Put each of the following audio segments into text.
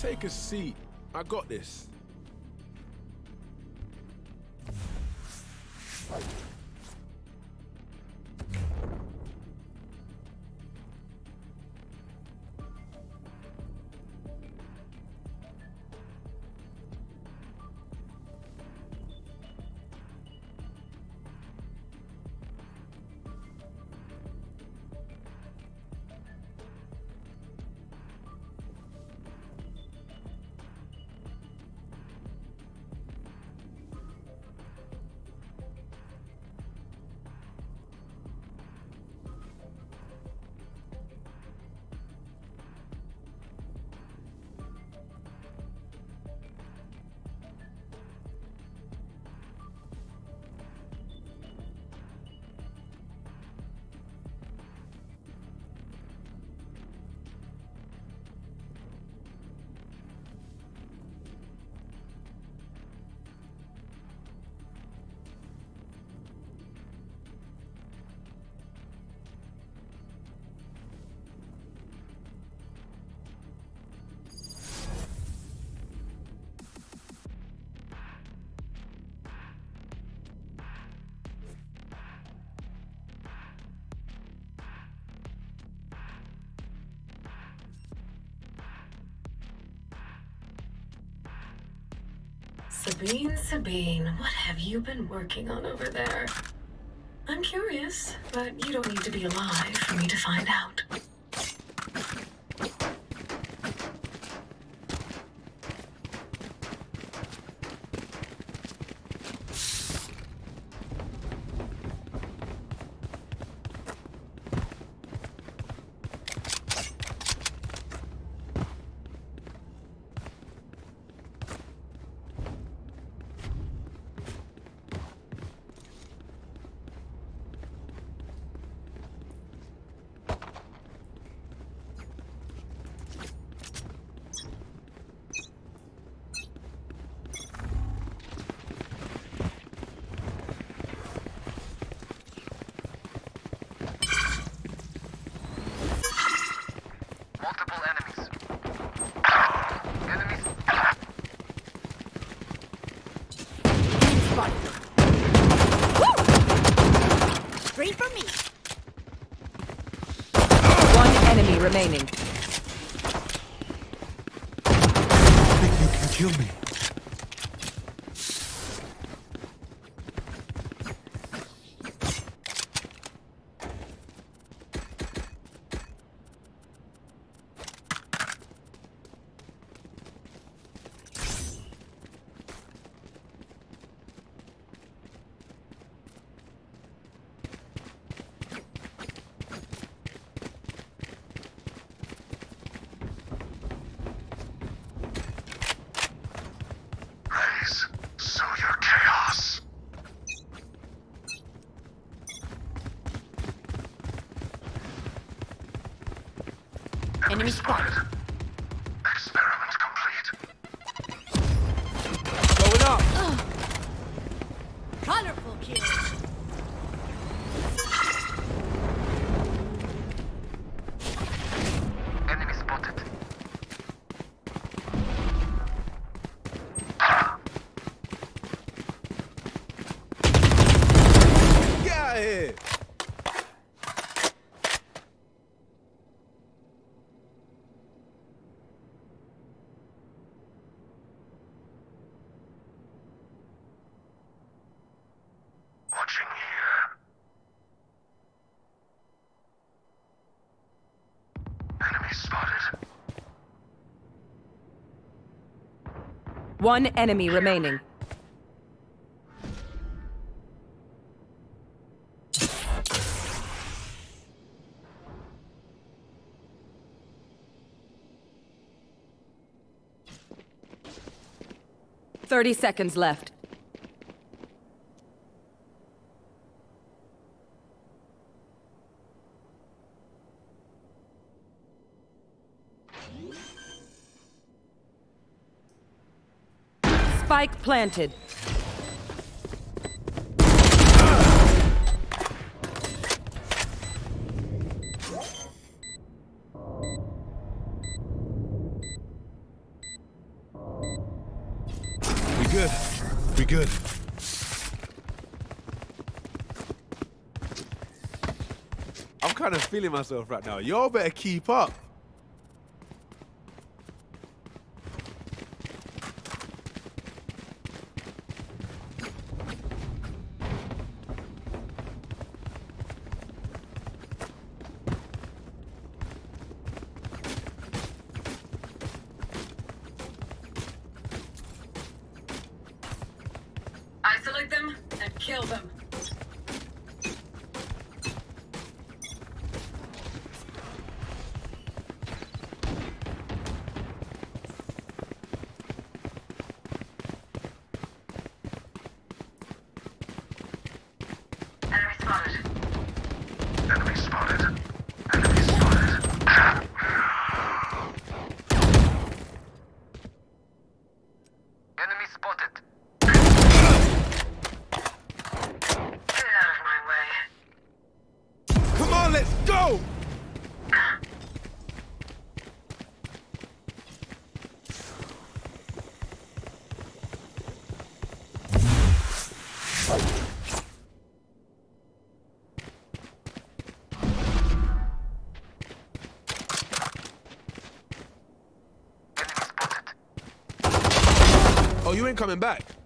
Take a seat. I got this. Sabine, Sabine, what have you been working on over there? I'm curious, but you don't need to be alive for me to find out. Multiple enemies. Enemies. Straight for me. One enemy remaining. think you can kill me. Raise. Sow your chaos. Enemy spotted. Experiment complete. Going up. Colorful kill. Enemy spotted. Get out of here. Watching here. Enemy spotted. One enemy remaining. Thirty seconds left. Spike planted. We good. We good. I'm kind of feeling myself right now. Y'all better keep up. Oh, you ain't coming back.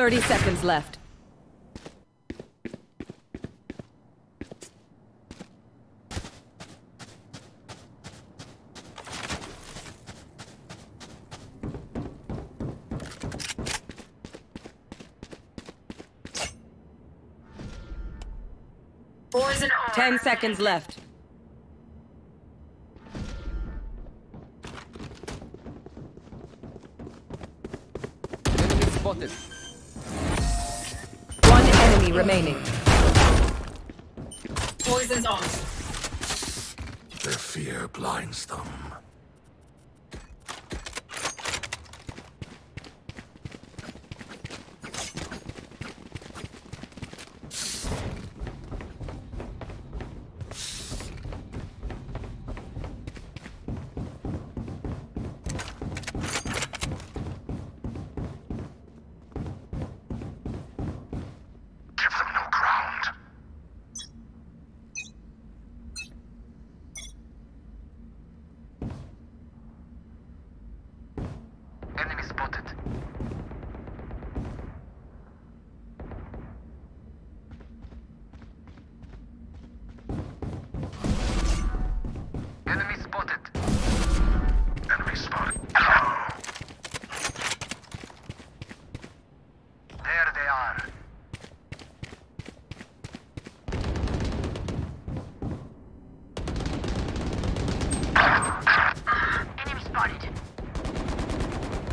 Thirty seconds left. Poison arm. Ten seconds left. Enemy spotted. One enemy remaining. Poison's off. Their fear blinds them.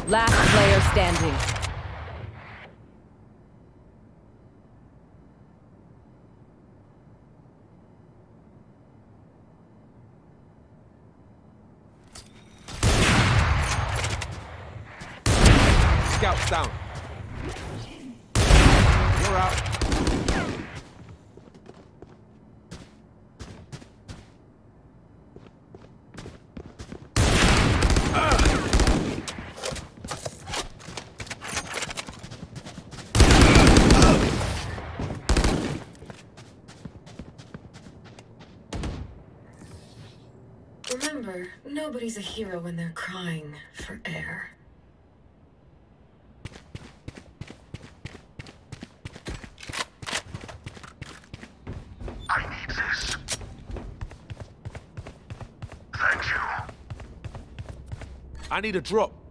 Last player standing. Scouts down. You're out. Remember, nobody's a hero when they're crying for air. I need this. Thank you. I need a drop.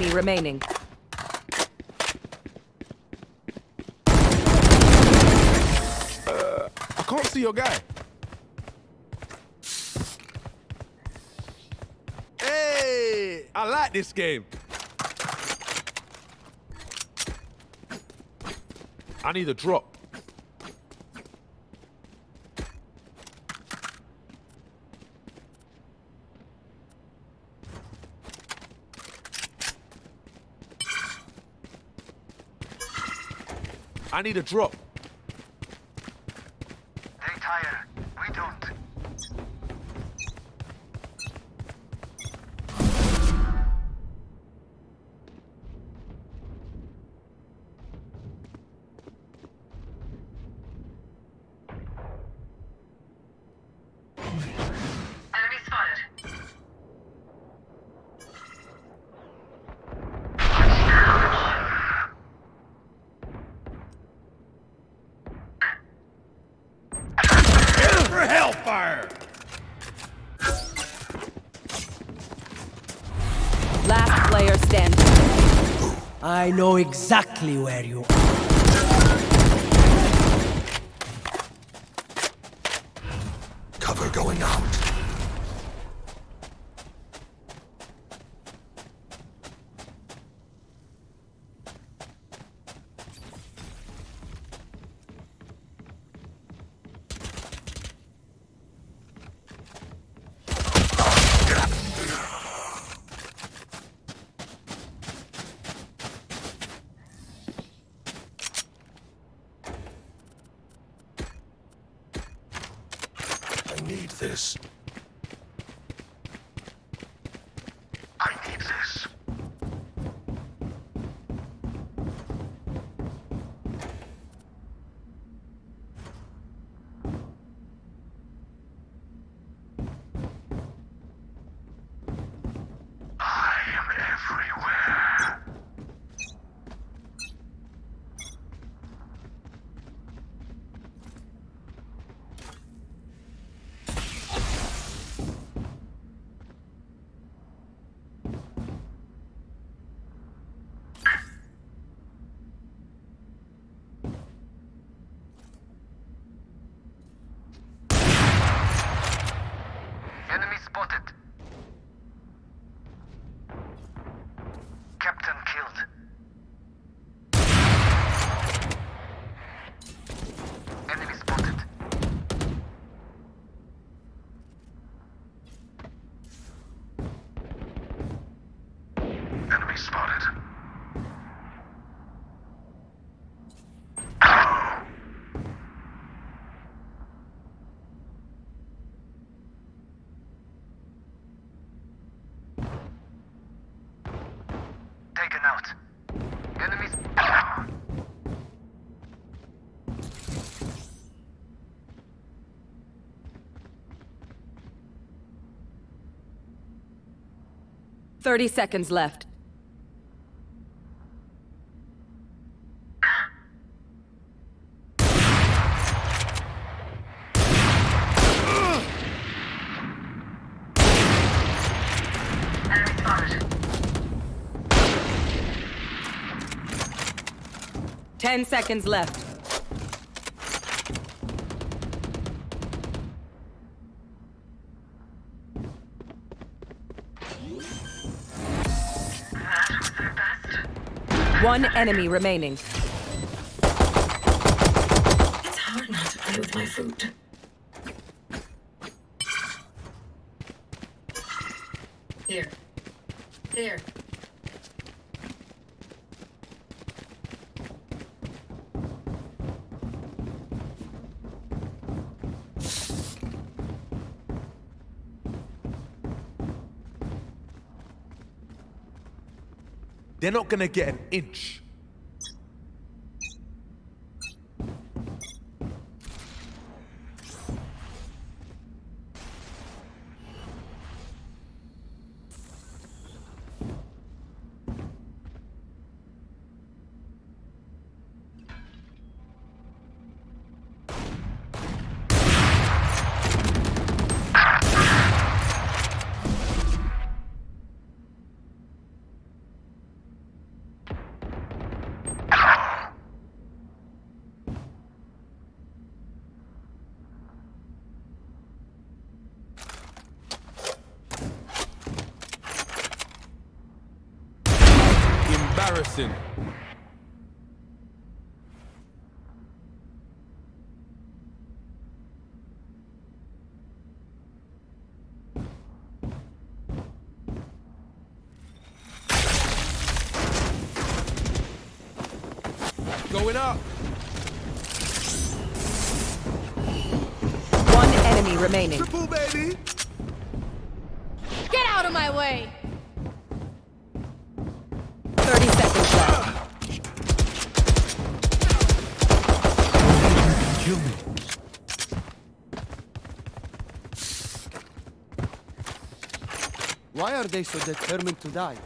Enemy remaining. I can't see your guy. Hey, I like this game. I need a drop. I need a drop. I know exactly where you are. 30 seconds left. Ten seconds left. One enemy remaining. It's hard not to play with my food. They're not gonna get an inch. Going up. One enemy remaining. Triple, baby. Get out of my way! 30 seconds left. Kill me. Why are they so determined to die?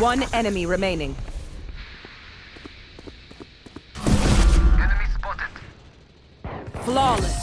One enemy remaining. Enemy spotted. Flawless.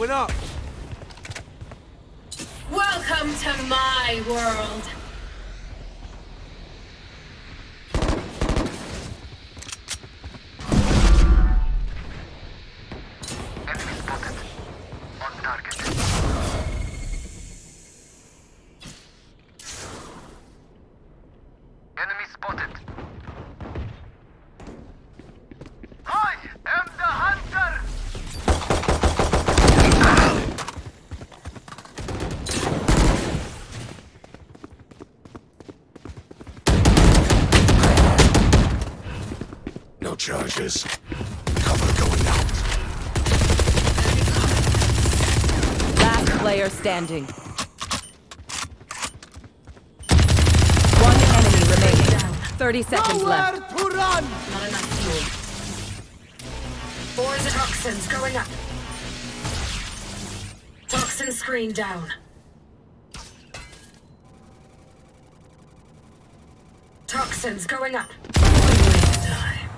Going up. Standing. One enemy remaining. 30 seconds left. to run! Not enough fuel. Four the toxins going up. Toxin screen down. Toxins going up. One way to die.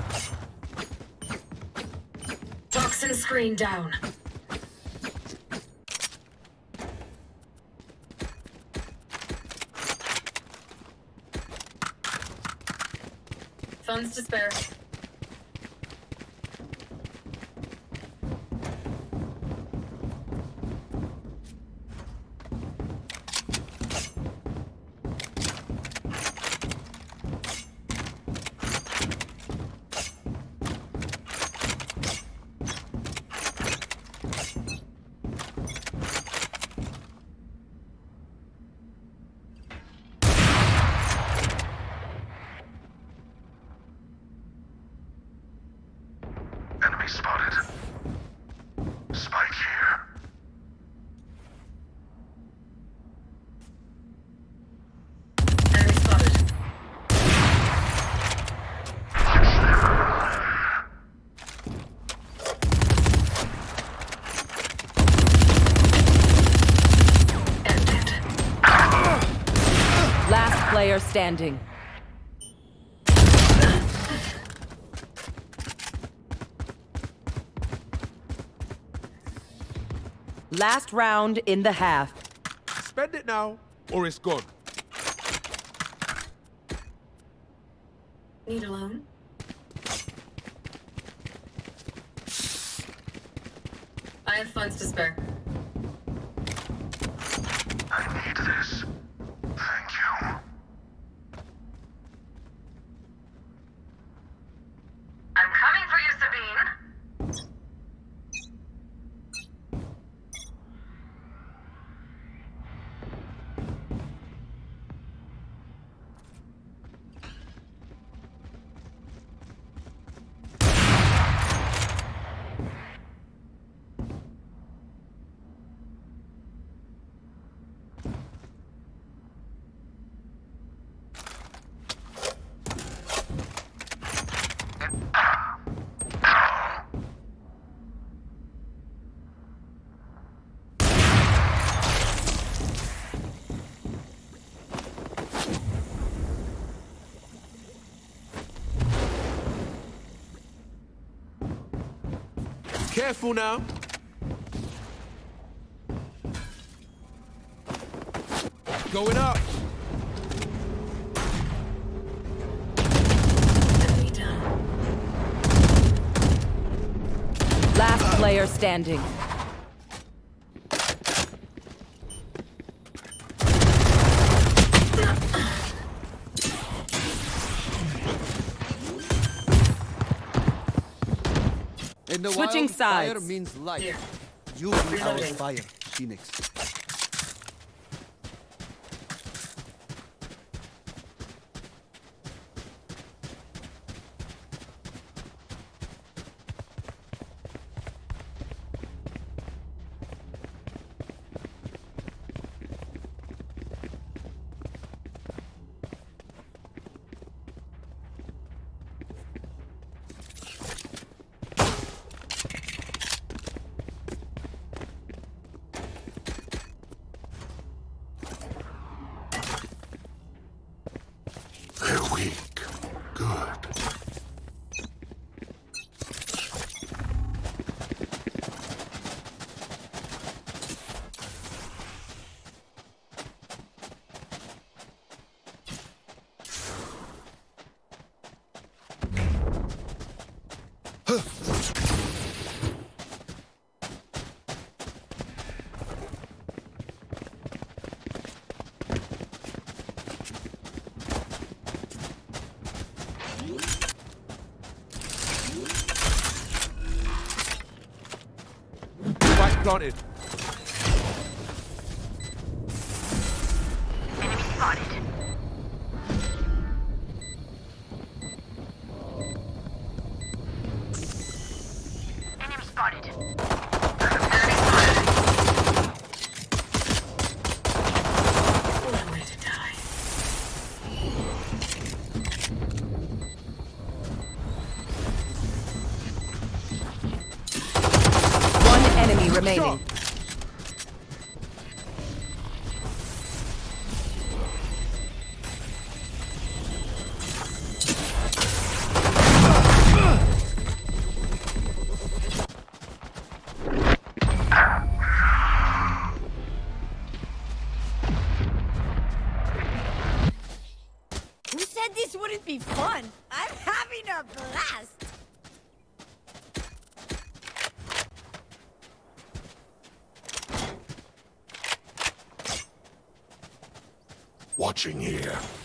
Toxin screen down. Funds to spare. Player standing. Last round in the half. Spend it now, or it's gone. Need a loan? I have funds to spare. Careful now. Going up. Last player standing. In Switching wild, fire means life. You be our fire, Phoenix. Planted. Watching here.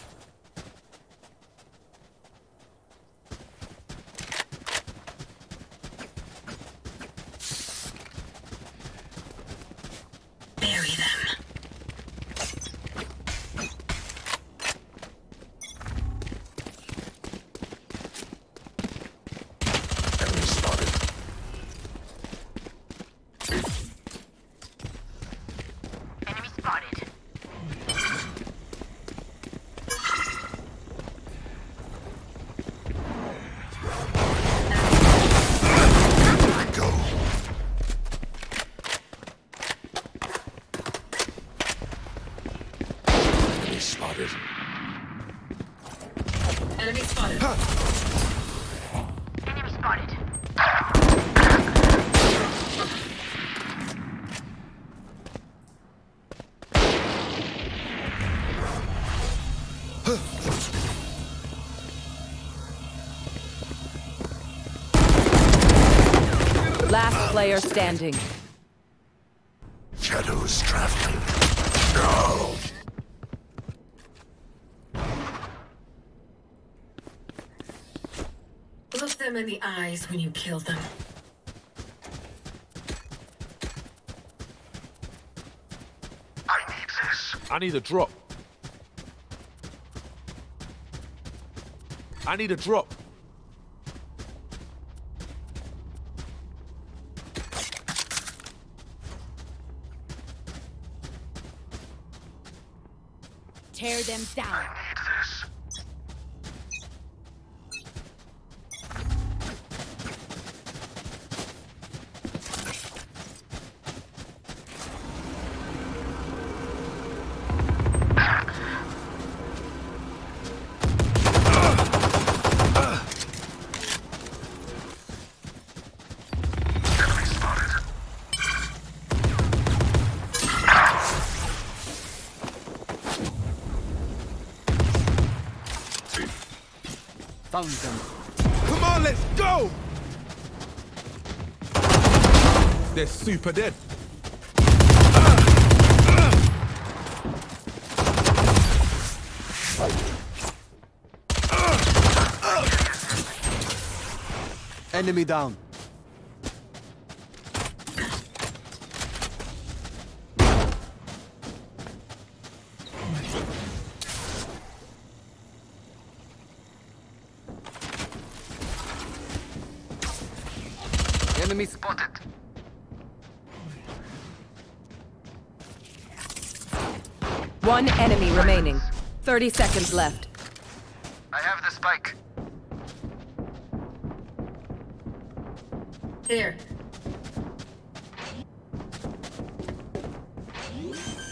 Last player standing. Shadows traveling. No! Look them in the eyes when you kill them. I need this. I need a drop. I need a drop. Tear them down. Found them. Come on, let's go! They're super dead. Enemy down. Enemy spotted. One enemy remaining. 30 seconds left. I have the spike. Here.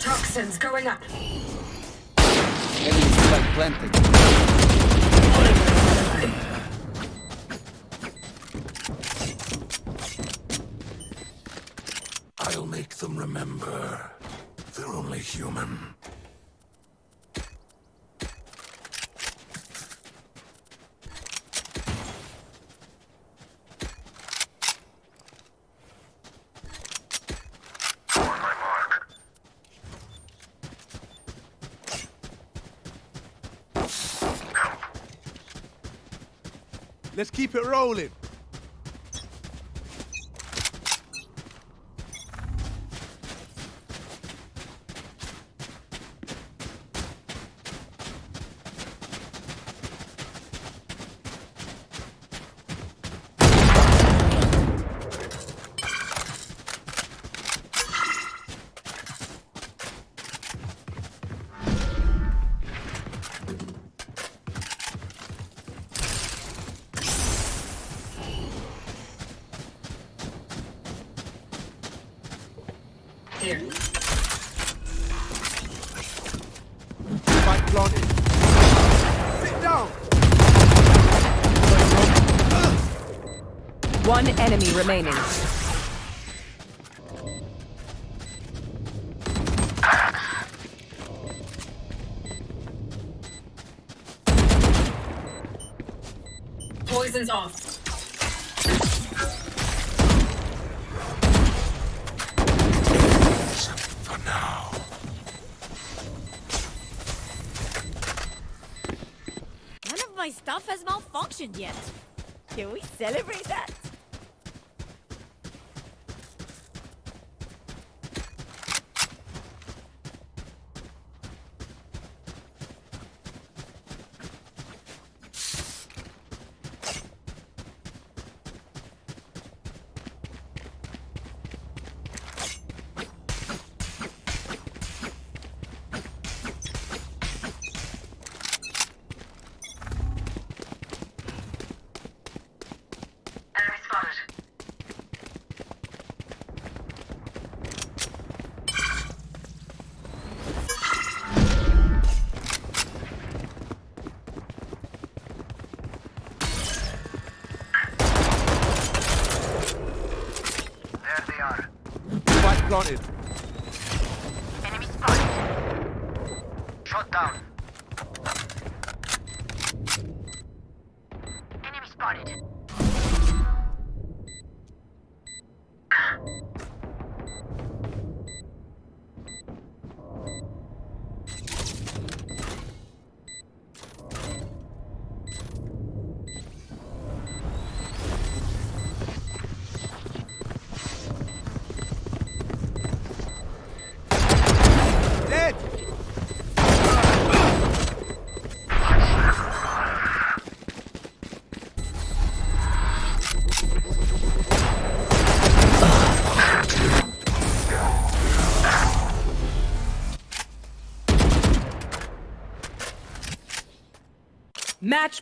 Toxins going up. Enemy spike planted. I'll make them remember. They're only human. Let's keep it rolling. Planted. Sit down. One enemy remaining. Yet.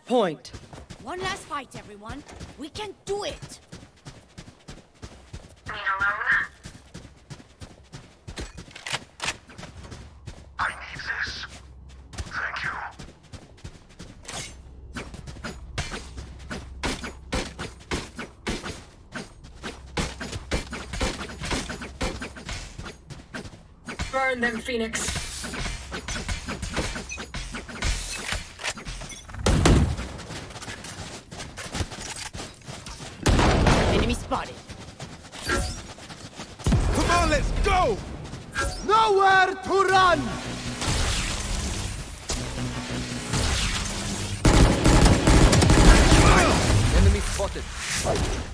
Match point. One last fight, everyone. We can do it. Need a loan? I need this. Thank you. Burn them, Phoenix. Nowhere to run! Enemy spotted.